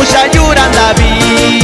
puja jurant la vida.